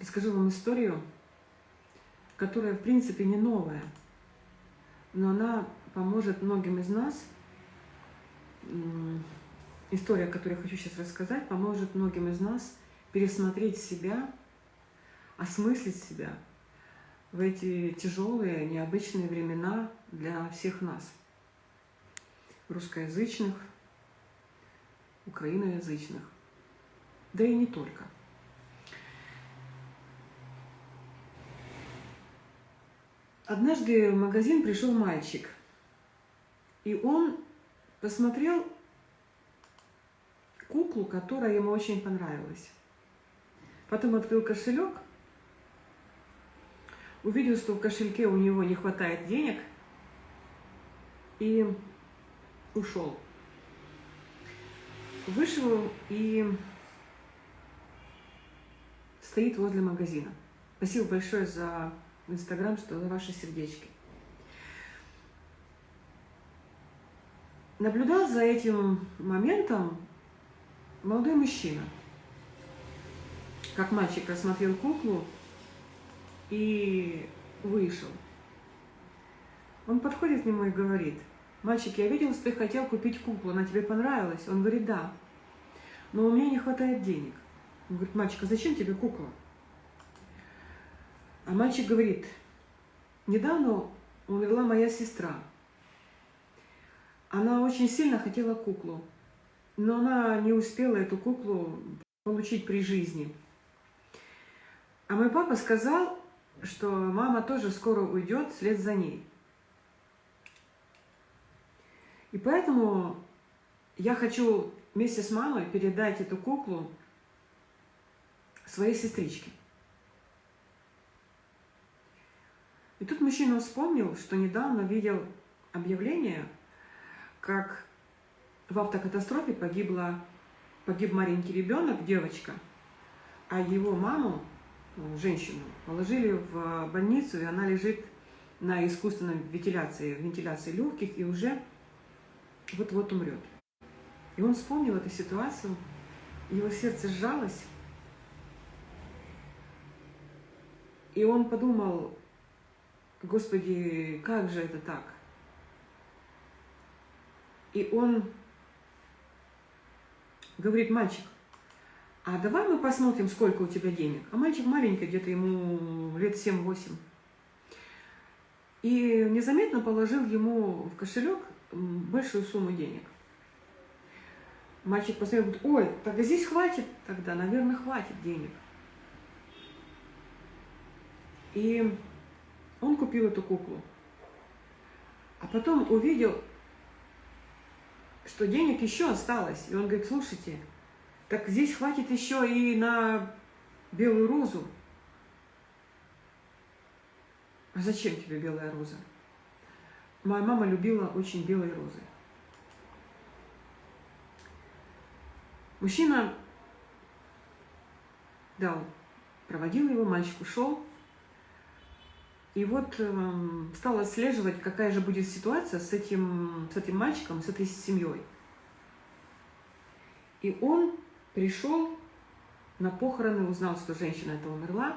Расскажу вам историю, которая, в принципе, не новая, но она поможет многим из нас. История, которую я хочу сейчас рассказать, поможет многим из нас пересмотреть себя, осмыслить себя в эти тяжелые, необычные времена для всех нас, русскоязычных, украиноязычных, да и не только. Однажды в магазин пришел мальчик, и он посмотрел куклу, которая ему очень понравилась. Потом открыл кошелек, увидел, что в кошельке у него не хватает денег, и ушел. Вышел и стоит возле магазина. Спасибо большое за Инстаграм, что ваши сердечки. Наблюдал за этим моментом молодой мужчина. Как мальчик рассмотрел куклу и вышел. Он подходит к нему и говорит, мальчик, я видел, что ты хотел купить куклу, она тебе понравилась? Он говорит, да, но у меня не хватает денег. Он говорит, мальчик, а зачем тебе кукла? А мальчик говорит, недавно умерла моя сестра. Она очень сильно хотела куклу, но она не успела эту куклу получить при жизни. А мой папа сказал, что мама тоже скоро уйдет вслед за ней. И поэтому я хочу вместе с мамой передать эту куклу своей сестричке. И тут мужчина вспомнил, что недавно видел объявление, как в автокатастрофе погибла, погиб маленький ребенок, девочка, а его маму, ну, женщину, положили в больницу, и она лежит на искусственной вентиляции, вентиляции легких и уже вот-вот умрет. И он вспомнил эту ситуацию, его сердце сжалось, и он подумал, Господи, как же это так? И он говорит, мальчик, а давай мы посмотрим, сколько у тебя денег. А мальчик маленький, где-то ему лет 7-8. И незаметно положил ему в кошелек большую сумму денег. Мальчик посмотрел, говорит, ой, тогда здесь хватит, тогда, наверное, хватит денег. И он купил эту куклу. А потом увидел, что денег еще осталось. И он говорит, слушайте, так здесь хватит еще и на белую розу. А зачем тебе белая роза? Моя мама любила очень белые розы. Мужчина дал, проводил его, мальчик ушел. И вот э, стала отслеживать, какая же будет ситуация с этим, с этим мальчиком, с этой семьей. И он пришел на похороны, узнал, что женщина эта умерла,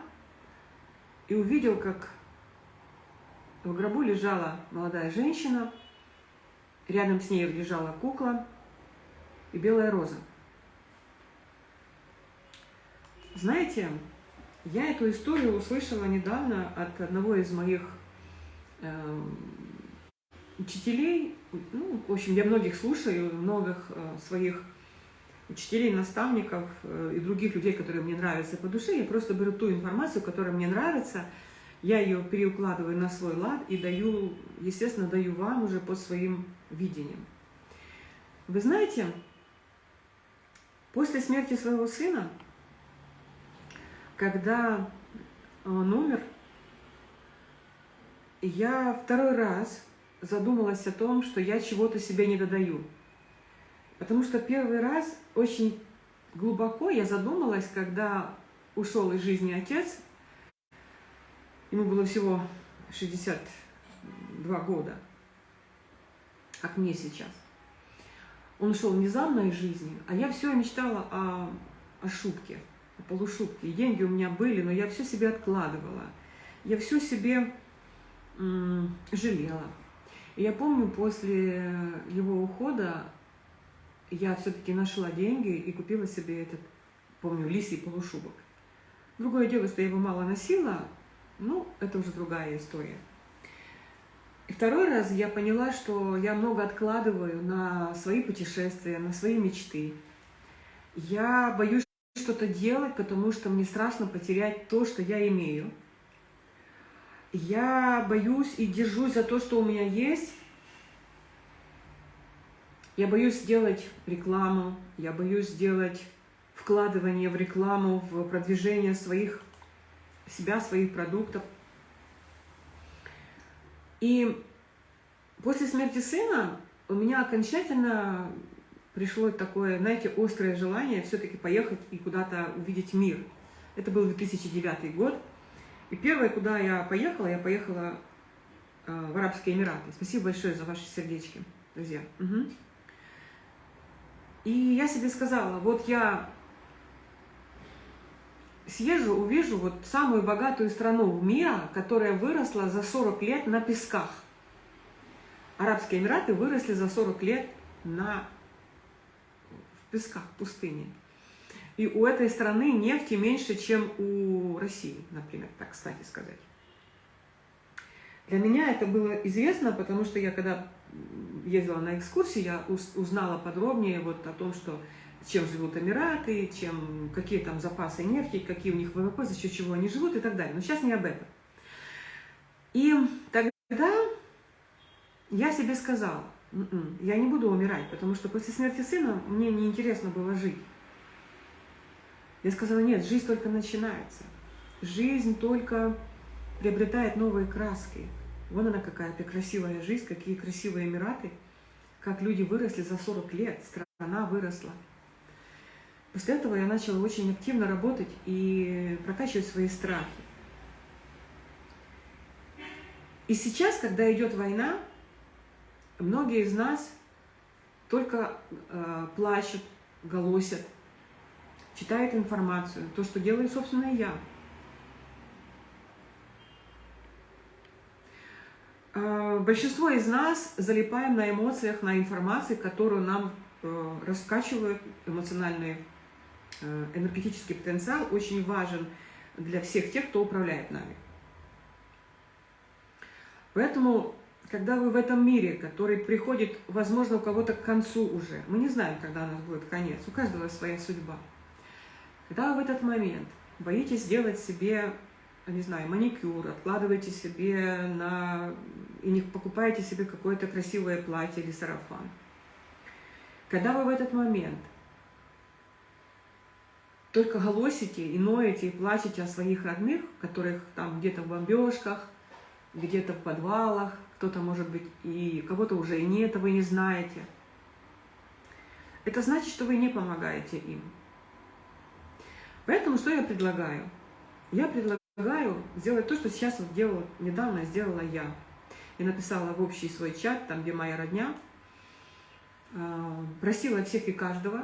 и увидел, как в гробу лежала молодая женщина, рядом с ней лежала кукла и белая роза. Знаете, я эту историю услышала недавно от одного из моих э, учителей. Ну, в общем, я многих слушаю, многих э, своих учителей, наставников э, и других людей, которые мне нравятся по душе. Я просто беру ту информацию, которая мне нравится, я ее переукладываю на свой лад и даю, естественно, даю вам уже по своим видениям. Вы знаете, после смерти своего сына когда он умер, я второй раз задумалась о том, что я чего-то себе не додаю. Потому что первый раз очень глубоко я задумалась, когда ушел из жизни отец, ему было всего 62 года, как мне сейчас. Он ушел внезапно из жизни, а я все мечтала о, о шубке – полушубке. И деньги у меня были, но я все себе откладывала. Я все себе жалела. И я помню, после его ухода я все-таки нашла деньги и купила себе этот, помню, лисий полушубок. Другое дело, что я его мало носила, ну, это уже другая история. И второй раз я поняла, что я много откладываю на свои путешествия, на свои мечты. Я боюсь что-то делать, потому что мне страшно потерять то, что я имею. Я боюсь и держусь за то, что у меня есть. Я боюсь сделать рекламу, я боюсь сделать вкладывание в рекламу, в продвижение своих, себя, своих продуктов. И после смерти сына у меня окончательно пришло такое, знаете, острое желание все-таки поехать и куда-то увидеть мир. Это был 2009 год. И первое, куда я поехала, я поехала э, в Арабские Эмираты. Спасибо большое за ваши сердечки, друзья. Угу. И я себе сказала, вот я съезжу, увижу вот самую богатую страну мира, которая выросла за 40 лет на песках. Арабские Эмираты выросли за 40 лет на в песках, в пустыне. И у этой страны нефти меньше, чем у России, например, так кстати сказать. Для меня это было известно, потому что я когда ездила на экскурсии, я узнала подробнее вот о том, что чем живут Эмираты, чем, какие там запасы нефти, какие у них ВВП, за счет чего они живут и так далее. Но сейчас не об этом. И тогда я себе сказала, «М-м, я не буду умирать, потому что после смерти сына мне неинтересно было жить. Я сказала, нет, жизнь только начинается. Жизнь только приобретает новые краски. Вон она какая-то красивая жизнь, какие красивые Эмираты, как люди выросли за 40 лет, страна выросла. После этого я начала очень активно работать и прокачивать свои страхи. И сейчас, когда идет война, многие из нас только э, плачут, голосят, читают информацию, то, что делаю, собственно, я. Э, большинство из нас залипаем на эмоциях, на информации, которую нам э, раскачивают эмоциональные Э, энергетический потенциал очень важен для всех тех, кто управляет нами. Поэтому, когда вы в этом мире, который приходит, возможно, у кого-то к концу уже, мы не знаем, когда у нас будет конец, у каждого своя судьба, когда вы в этот момент боитесь сделать себе, не знаю, маникюр, откладываете себе на... и не покупаете себе какое-то красивое платье или сарафан, когда вы в этот момент только голосите и ноете, и плачете о своих родных, которых там где-то в бомбежках, где-то в подвалах, кто-то, может быть, и кого-то уже и нет, вы не знаете. Это значит, что вы не помогаете им. Поэтому что я предлагаю? Я предлагаю сделать то, что сейчас вот делала, недавно сделала я. Я написала в общий свой чат, там, где моя родня, а, просила всех и каждого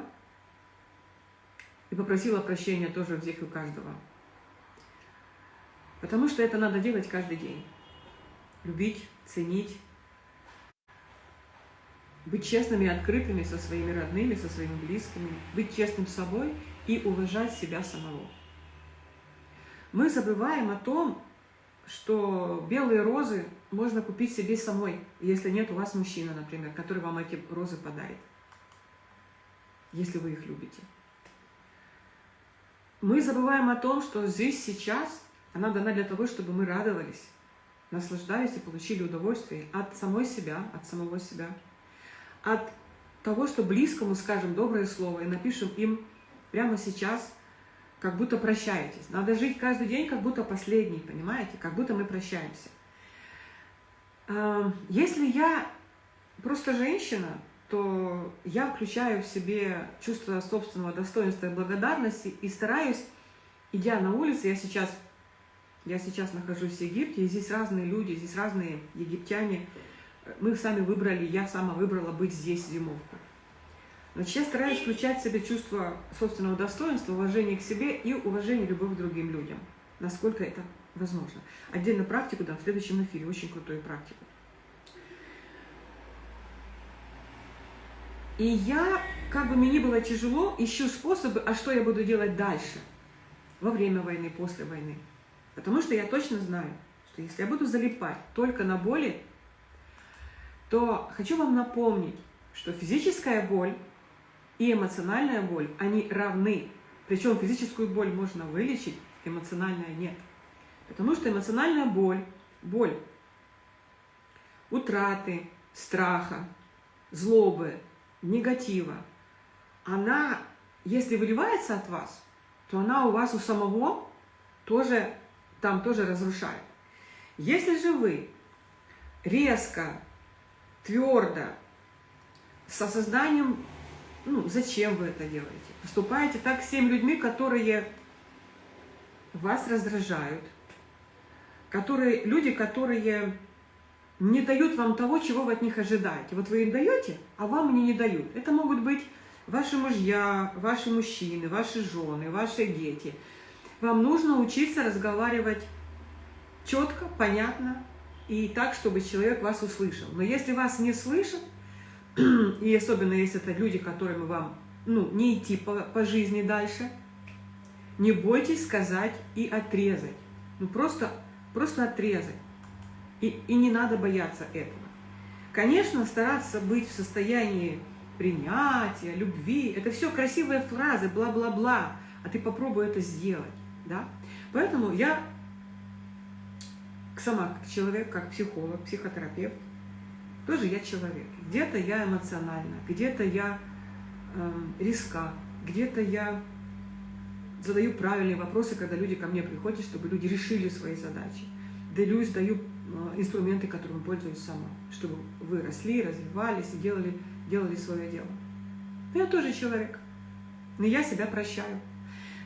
и попросила прощения тоже всех и каждого. Потому что это надо делать каждый день. Любить, ценить, быть честными и открытыми со своими родными, со своими близкими, быть честным с собой и уважать себя самого. Мы забываем о том, что белые розы можно купить себе самой, если нет у вас мужчины, например, который вам эти розы подарит, если вы их любите. Мы забываем о том, что здесь сейчас она дана для того, чтобы мы радовались, наслаждались и получили удовольствие от самой себя, от самого себя, от того, что близкому скажем доброе слово и напишем им прямо сейчас, как будто прощаетесь. Надо жить каждый день, как будто последний, понимаете? Как будто мы прощаемся. Если я просто женщина, то я включаю в себе чувство собственного достоинства и благодарности и стараюсь, идя на улицу, я сейчас, я сейчас нахожусь в Египте, и здесь разные люди, здесь разные египтяне. Мы сами выбрали, я сама выбрала быть здесь зимовку. Значит, я стараюсь включать в себе чувство собственного достоинства, уважения к себе и уважения любовь к другим людям, насколько это возможно. Отдельно практику дам в следующем эфире, очень крутую практику. И я, как бы мне ни было тяжело, ищу способы, а что я буду делать дальше, во время войны, после войны. Потому что я точно знаю, что если я буду залипать только на боли, то хочу вам напомнить, что физическая боль и эмоциональная боль, они равны. Причем физическую боль можно вылечить, эмоциональная нет. Потому что эмоциональная боль, боль утраты, страха, злобы, негатива, она, если выливается от вас, то она у вас у самого тоже, там тоже разрушает. Если же вы резко, твердо, с осознанием, ну, зачем вы это делаете, поступаете так с теми людьми, которые вас раздражают, которые, люди, которые не дают вам того, чего вы от них ожидаете. Вот вы им даете, а вам они не дают. Это могут быть ваши мужья, ваши мужчины, ваши жены, ваши дети. Вам нужно учиться разговаривать четко, понятно и так, чтобы человек вас услышал. Но если вас не слышат, и особенно если это люди, которым вам ну, не идти по, по жизни дальше, не бойтесь сказать и отрезать. Ну просто, просто отрезать. И, и не надо бояться этого. Конечно, стараться быть в состоянии принятия, любви, это все красивые фразы, бла-бла-бла, а ты попробуй это сделать. Да? Поэтому я сама как человек, как психолог, психотерапевт, тоже я человек. Где-то я эмоциональна, где-то я э, риска, где-то я задаю правильные вопросы, когда люди ко мне приходят, чтобы люди решили свои задачи. Делюсь, даю Э, инструменты, которыми пользуюсь сама, чтобы вы росли, развивались и делали, делали свое дело. Я тоже человек, но я себя прощаю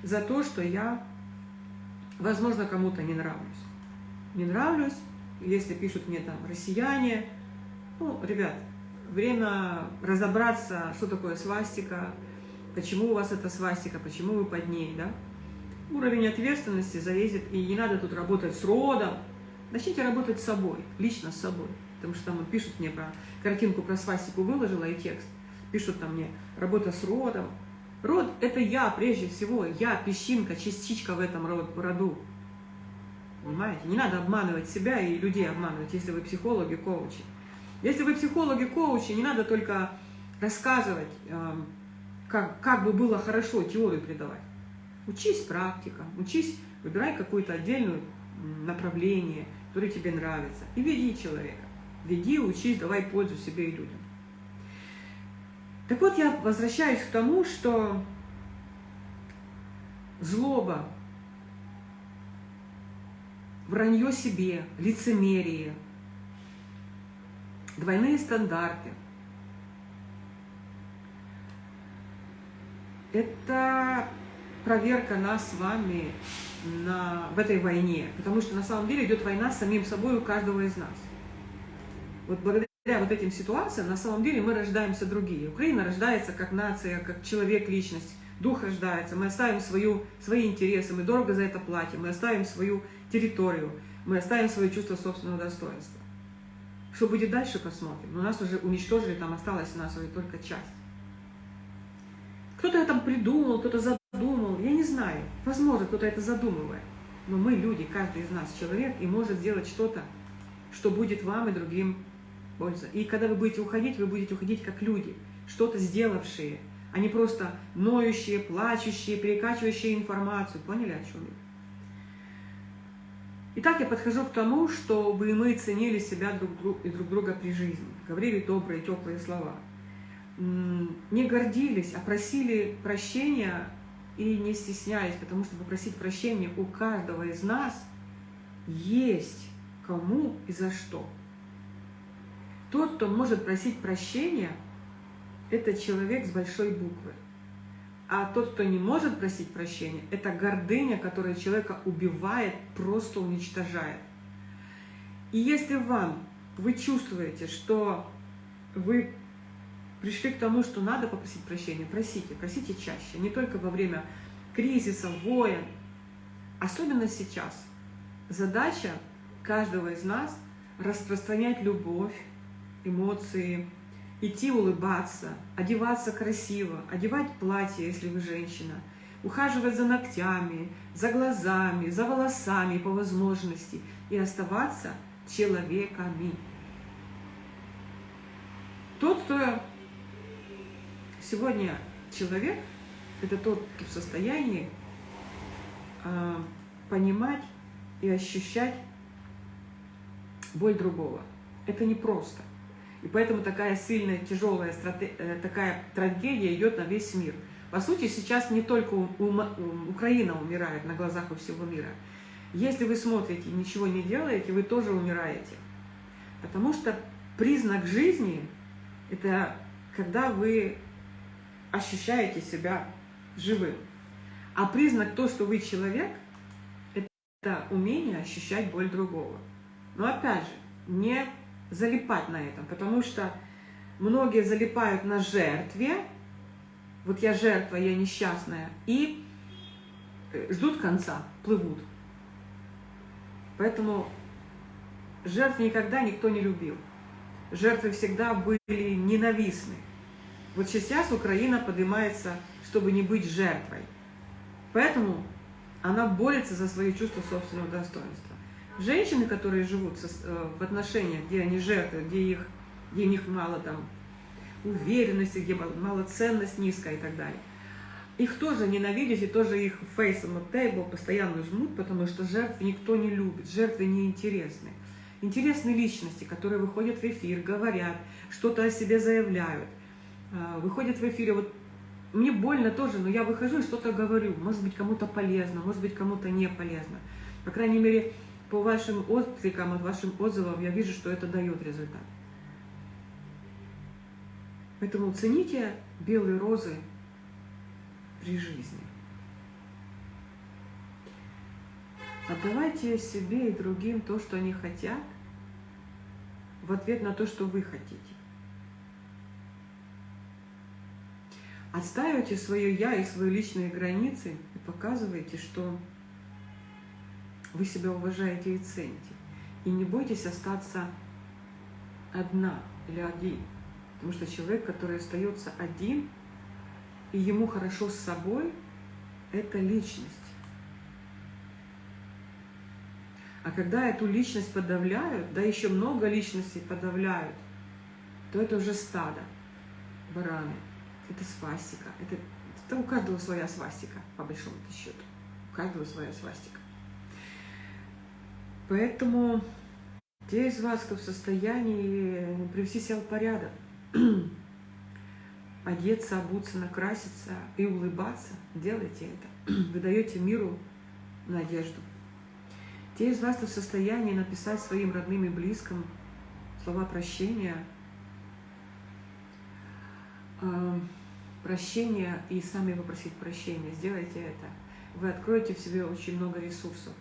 за то, что я, возможно, кому-то не нравлюсь. Не нравлюсь, если пишут мне там россияне, ну, ребят, время разобраться, что такое свастика, почему у вас это свастика, почему вы под ней, да? Уровень ответственности зависит, и не надо тут работать с родом, Начните работать с собой, лично с собой. Потому что там пишут мне про картинку про свастику выложила и текст. Пишут там мне работа с родом. Род – это я прежде всего, я песчинка, частичка в этом роду. Понимаете? Не надо обманывать себя и людей обманывать, если вы психологи, коучи. Если вы психологи, коучи, не надо только рассказывать, эм, как, как бы было хорошо теорию придавать. Учись практика, учись, выбирай какое-то отдельное направление, который тебе нравится. И веди человека. Веди, учись, давай пользу себе и людям. Так вот, я возвращаюсь к тому, что злоба, вранье себе, лицемерие, двойные стандарты – это проверка нас с вами на, в этой войне, потому что на самом деле идет война с самим собой у каждого из нас. Вот благодаря вот этим ситуациям на самом деле мы рождаемся другие. Украина рождается как нация, как человек, личность, дух рождается, мы оставим свою, свои интересы, мы дорого за это платим, мы оставим свою территорию, мы оставим свое чувство собственного достоинства. Что будет дальше, посмотрим. Но нас уже уничтожили, там осталась у нас только часть. Кто-то это придумал, кто-то задумал, я не знаю. Возможно, кто-то это задумывает. Но мы люди, каждый из нас человек, и может сделать что-то, что будет вам и другим польза. И когда вы будете уходить, вы будете уходить как люди, что-то сделавшие, а не просто ноющие, плачущие, перекачивающие информацию. Поняли, о чем я? Итак, я подхожу к тому, чтобы мы ценили себя друг и друг друга при жизни, говорили добрые, теплые слова – не гордились, а просили прощения и не стеснялись, потому что попросить прощения у каждого из нас есть кому и за что. Тот, кто может просить прощения, это человек с большой буквы. А тот, кто не может просить прощения, это гордыня, которая человека убивает, просто уничтожает. И если вам, вы чувствуете, что вы пришли к тому, что надо попросить прощения, просите, просите чаще, не только во время кризиса, войн, особенно сейчас. Задача каждого из нас распространять любовь, эмоции, идти улыбаться, одеваться красиво, одевать платье, если вы женщина, ухаживать за ногтями, за глазами, за волосами по возможности и оставаться человеками. Тот, кто сегодня человек, это тот, кто в состоянии э, понимать и ощущать боль другого. Это непросто. И поэтому такая сильная, тяжелая стратег... Э, такая трагедия идет на весь мир. По сути, сейчас не только. Украина умирает на глазах у всего мира. Если вы смотрите и ничего не делаете, вы тоже умираете. Потому что признак жизни – это когда вы ощущаете себя живым. А признак то, что вы человек, это умение ощущать боль другого. Но опять же, не залипать на этом, потому что многие залипают на жертве, вот я жертва, я несчастная, и э, ждут конца, плывут. Поэтому жертв никогда никто не любил. Жертвы всегда были ненавистны. Вот сейчас Украина поднимается, чтобы не быть жертвой. Поэтому она борется за свои чувства собственного достоинства. Женщины, которые живут э, в отношениях, где они жертвы, где, их, где у них мало там уверенности, где мало ценность низкая и так далее, их тоже ненавидят и тоже их on the table постоянно жмут, потому что жертв никто не любит, жертвы неинтересны. Интересны личности, которые выходят в эфир, говорят, что-то о себе заявляют – а, выходит в эфире, вот мне больно тоже, но я выхожу и что-то говорю. Может быть, кому-то полезно, может быть, кому-то не полезно. По крайней мере, по вашим откликам, от вашим отзывам я вижу, что это дает результат. Поэтому цените белые розы при жизни. Отдавайте себе и другим то, что они хотят, в ответ на то, что вы хотите. Отстаивайте свое «я» и свои личные границы и показывайте, что вы себя уважаете и цените. И не бойтесь остаться одна или один. Потому что человек, который остается один, и ему хорошо с собой, это личность. А когда эту личность подавляют, да еще много личностей подавляют, то это уже стадо, бараны это свастика. Это, это у каждого своя свастика, по большому счету. У каждого своя свастика. Поэтому те из вас, кто в состоянии привести себя в порядок, одеться, обуться, накраситься и улыбаться, делайте это. Вы даете миру надежду. Те из вас, кто в состоянии написать своим родным и близким слова прощения – прощения и сами попросить прощения. Сделайте это. Вы откроете в себе очень много ресурсов.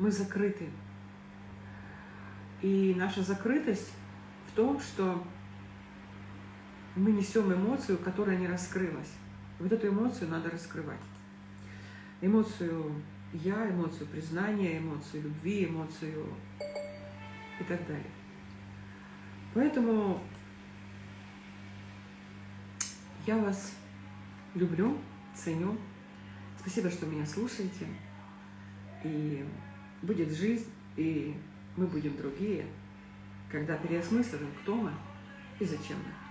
Мы закрыты. И наша закрытость в том, что мы несем эмоцию, которая не раскрылась. Вот эту эмоцию надо раскрывать. Эмоцию я, эмоцию признания, эмоцию любви, эмоцию и так далее. Поэтому я вас люблю, ценю. Спасибо, что меня слушаете. И будет жизнь, и мы будем другие, когда переосмыслим, кто мы и зачем мы.